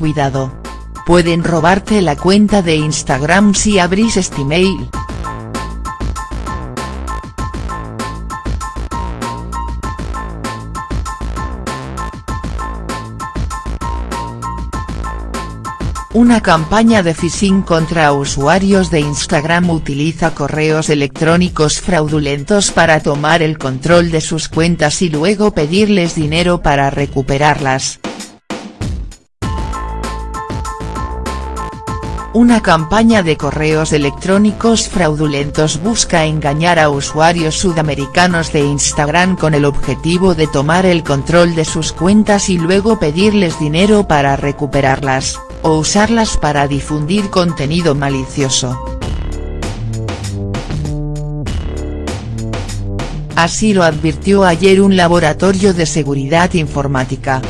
Cuidado. Pueden robarte la cuenta de Instagram si abrís este mail. Una campaña de phishing contra usuarios de Instagram utiliza correos electrónicos fraudulentos para tomar el control de sus cuentas y luego pedirles dinero para recuperarlas. Una campaña de correos electrónicos fraudulentos busca engañar a usuarios sudamericanos de Instagram con el objetivo de tomar el control de sus cuentas y luego pedirles dinero para recuperarlas o usarlas para difundir contenido malicioso. Así lo advirtió ayer un laboratorio de seguridad informática.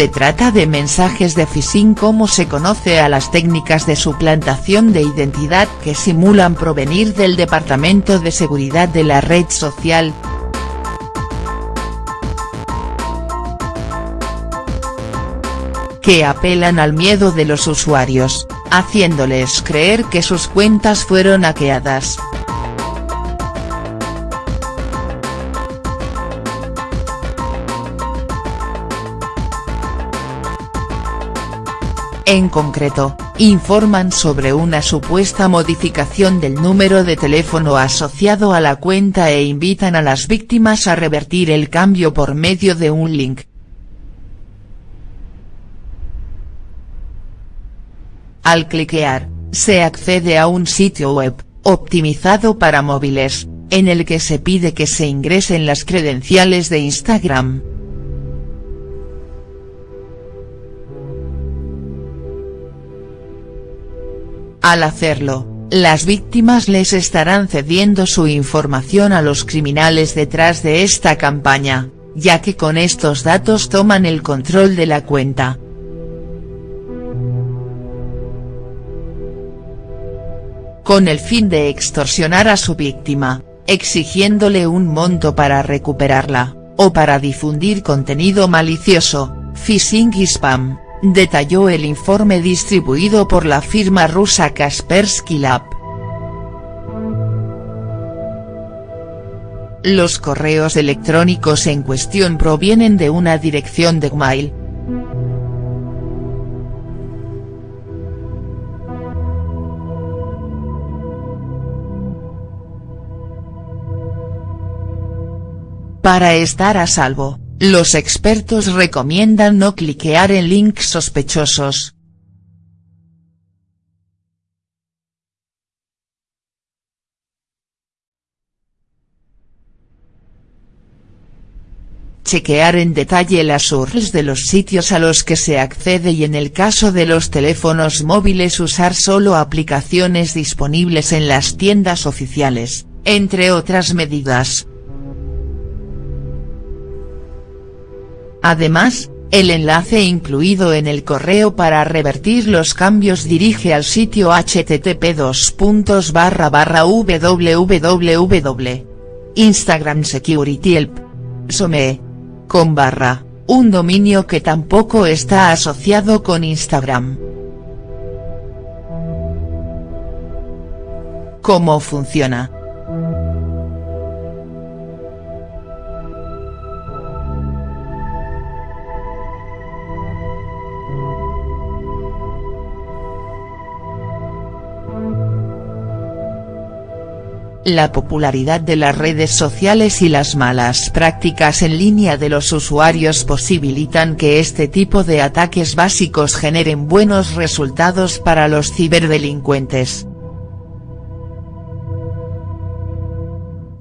Se trata de mensajes de phishing como se conoce a las técnicas de suplantación de identidad que simulan provenir del Departamento de Seguridad de la red social. que apelan al miedo de los usuarios, haciéndoles creer que sus cuentas fueron hackeadas. En concreto, informan sobre una supuesta modificación del número de teléfono asociado a la cuenta e invitan a las víctimas a revertir el cambio por medio de un link. Al cliquear, se accede a un sitio web, optimizado para móviles, en el que se pide que se ingresen las credenciales de Instagram. Al hacerlo, las víctimas les estarán cediendo su información a los criminales detrás de esta campaña, ya que con estos datos toman el control de la cuenta. Con el fin de extorsionar a su víctima, exigiéndole un monto para recuperarla, o para difundir contenido malicioso, phishing y spam detalló el informe distribuido por la firma rusa Kaspersky Lab. Los correos electrónicos en cuestión provienen de una dirección de Gmail. Para estar a salvo, los expertos recomiendan no cliquear en links sospechosos. Chequear en detalle las URLs de los sitios a los que se accede y en el caso de los teléfonos móviles usar solo aplicaciones disponibles en las tiendas oficiales, entre otras medidas. Además, el enlace incluido en el correo para revertir los cambios dirige al sitio http www. Barra, un dominio que tampoco está asociado con Instagram. ¿Cómo funciona?. La popularidad de las redes sociales y las malas prácticas en línea de los usuarios posibilitan que este tipo de ataques básicos generen buenos resultados para los ciberdelincuentes.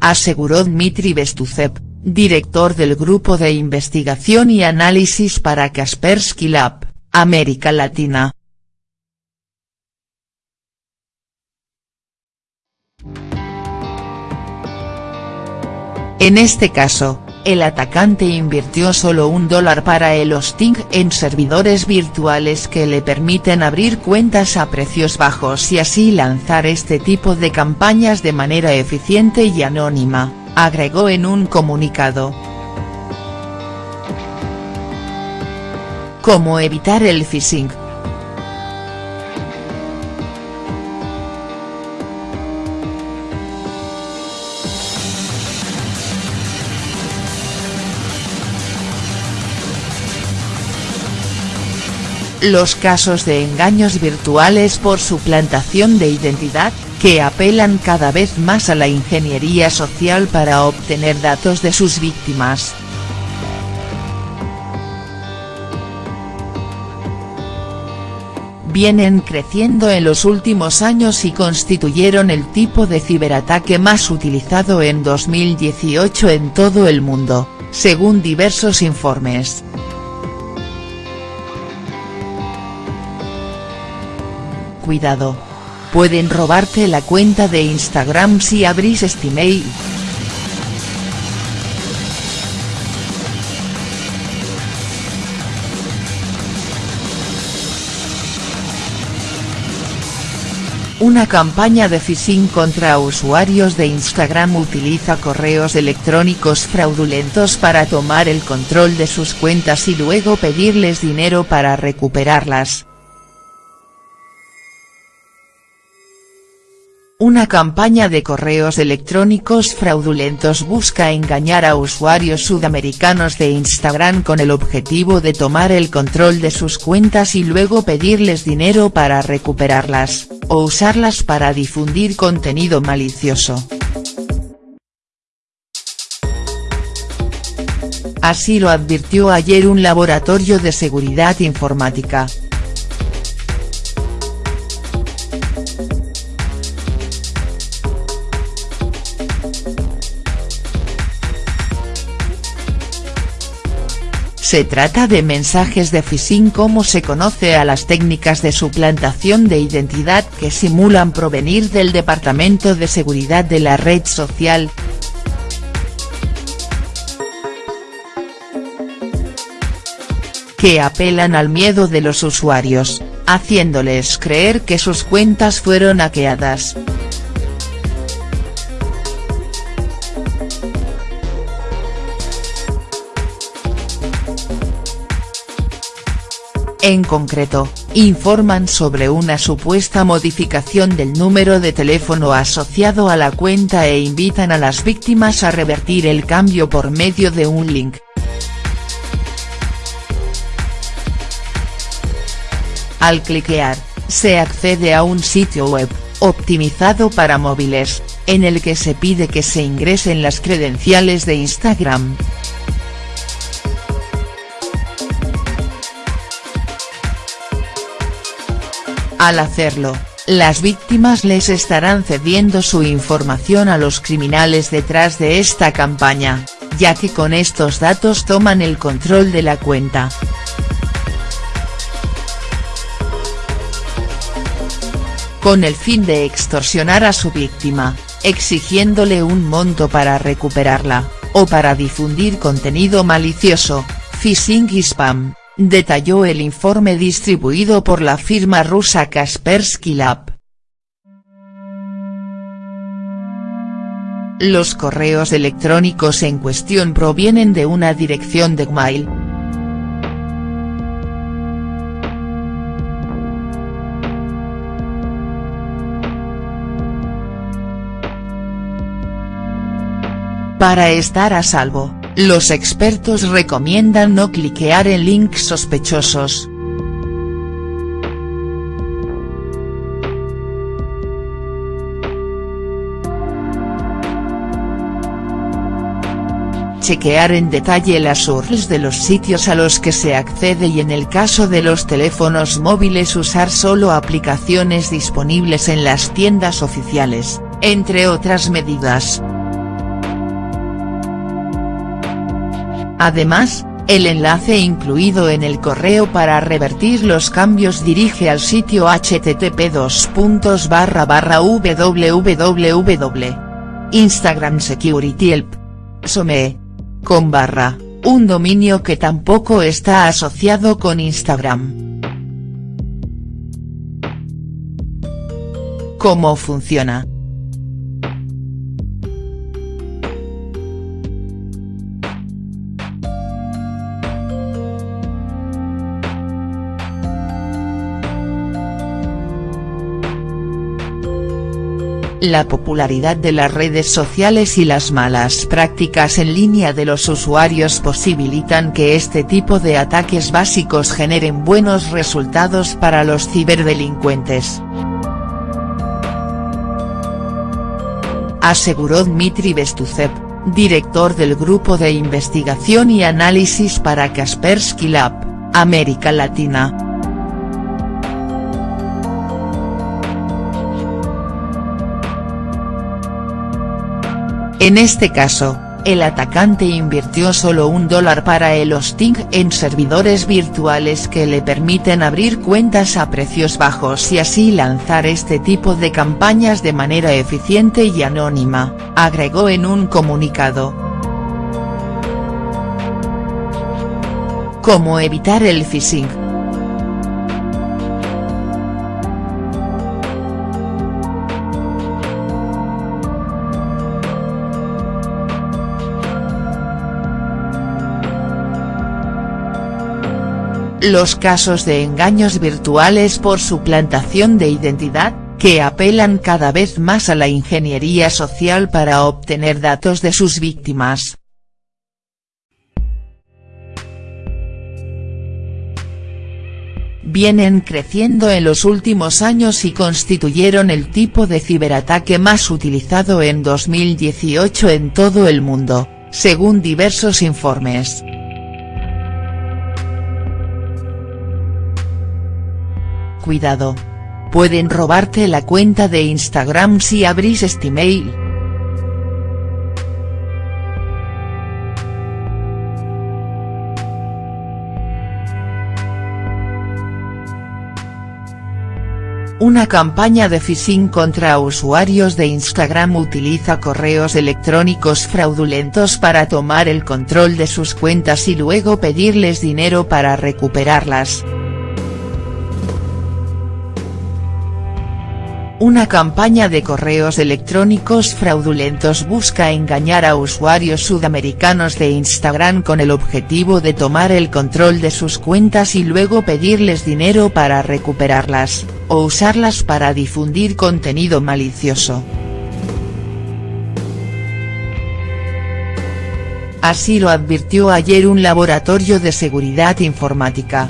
Aseguró Dmitry Bestuzev, director del Grupo de Investigación y Análisis para Kaspersky Lab, América Latina. En este caso, el atacante invirtió solo un dólar para el hosting en servidores virtuales que le permiten abrir cuentas a precios bajos y así lanzar este tipo de campañas de manera eficiente y anónima, agregó en un comunicado. ¿Cómo evitar el phishing?. Los casos de engaños virtuales por suplantación de identidad, que apelan cada vez más a la ingeniería social para obtener datos de sus víctimas. Vienen creciendo en los últimos años y constituyeron el tipo de ciberataque más utilizado en 2018 en todo el mundo, según diversos informes. Cuidado. Pueden robarte la cuenta de Instagram si abrís este mail. Una campaña de phishing contra usuarios de Instagram utiliza correos electrónicos fraudulentos para tomar el control de sus cuentas y luego pedirles dinero para recuperarlas. Una campaña de correos electrónicos fraudulentos busca engañar a usuarios sudamericanos de Instagram con el objetivo de tomar el control de sus cuentas y luego pedirles dinero para recuperarlas, o usarlas para difundir contenido malicioso. Así lo advirtió ayer un laboratorio de seguridad informática. Se trata de mensajes de phishing como se conoce a las técnicas de suplantación de identidad que simulan provenir del Departamento de Seguridad de la red social. que apelan al miedo de los usuarios, haciéndoles creer que sus cuentas fueron hackeadas. En concreto, informan sobre una supuesta modificación del número de teléfono asociado a la cuenta e invitan a las víctimas a revertir el cambio por medio de un link. Al cliquear, se accede a un sitio web, optimizado para móviles, en el que se pide que se ingresen las credenciales de Instagram. Al hacerlo, las víctimas les estarán cediendo su información a los criminales detrás de esta campaña, ya que con estos datos toman el control de la cuenta. Con el fin de extorsionar a su víctima, exigiéndole un monto para recuperarla, o para difundir contenido malicioso, phishing y spam detalló el informe distribuido por la firma rusa Kaspersky Lab. Los correos electrónicos en cuestión provienen de una dirección de Gmail. Para estar a salvo, los expertos recomiendan no cliquear en links sospechosos. chequear en detalle las URLs de los sitios a los que se accede y en el caso de los teléfonos móviles usar solo aplicaciones disponibles en las tiendas oficiales, entre otras medidas. Además, el enlace incluido en el correo para revertir los cambios dirige al sitio http www. Instagram Security Help. SOME. con barra, un dominio que tampoco está asociado con Instagram. ¿Cómo funciona?. La popularidad de las redes sociales y las malas prácticas en línea de los usuarios posibilitan que este tipo de ataques básicos generen buenos resultados para los ciberdelincuentes. Aseguró Dmitry Bestuzev, director del Grupo de Investigación y Análisis para Kaspersky Lab, América Latina. En este caso, el atacante invirtió solo un dólar para el hosting en servidores virtuales que le permiten abrir cuentas a precios bajos y así lanzar este tipo de campañas de manera eficiente y anónima, agregó en un comunicado. ¿Cómo evitar el phishing?. Los casos de engaños virtuales por suplantación de identidad, que apelan cada vez más a la ingeniería social para obtener datos de sus víctimas. Vienen creciendo en los últimos años y constituyeron el tipo de ciberataque más utilizado en 2018 en todo el mundo, según diversos informes. Cuidado. Pueden robarte la cuenta de Instagram si abrís este mail. Una campaña de phishing contra usuarios de Instagram utiliza correos electrónicos fraudulentos para tomar el control de sus cuentas y luego pedirles dinero para recuperarlas. Una campaña de correos electrónicos fraudulentos busca engañar a usuarios sudamericanos de Instagram con el objetivo de tomar el control de sus cuentas y luego pedirles dinero para recuperarlas, o usarlas para difundir contenido malicioso. Así lo advirtió ayer un laboratorio de seguridad informática.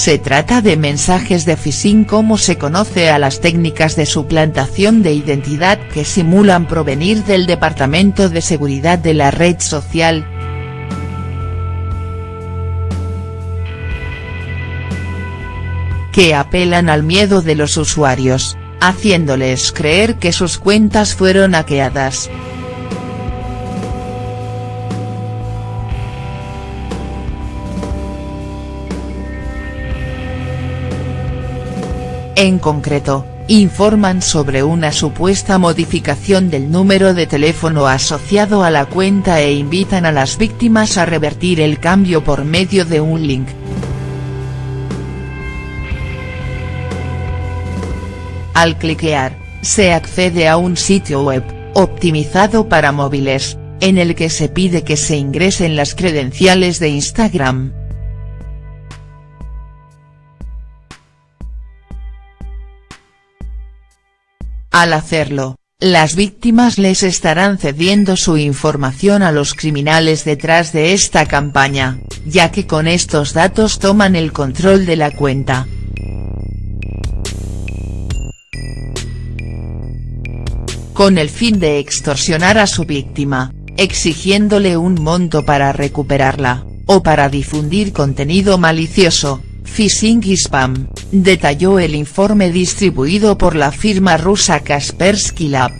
Se trata de mensajes de phishing como se conoce a las técnicas de suplantación de identidad que simulan provenir del Departamento de Seguridad de la red social. que apelan al miedo de los usuarios, haciéndoles creer que sus cuentas fueron hackeadas. En concreto, informan sobre una supuesta modificación del número de teléfono asociado a la cuenta e invitan a las víctimas a revertir el cambio por medio de un link. Al cliquear, se accede a un sitio web, optimizado para móviles, en el que se pide que se ingresen las credenciales de Instagram. Al hacerlo, las víctimas les estarán cediendo su información a los criminales detrás de esta campaña, ya que con estos datos toman el control de la cuenta. Con el fin de extorsionar a su víctima, exigiéndole un monto para recuperarla, o para difundir contenido malicioso, phishing y spam, detalló el informe distribuido por la firma rusa Kaspersky Lab.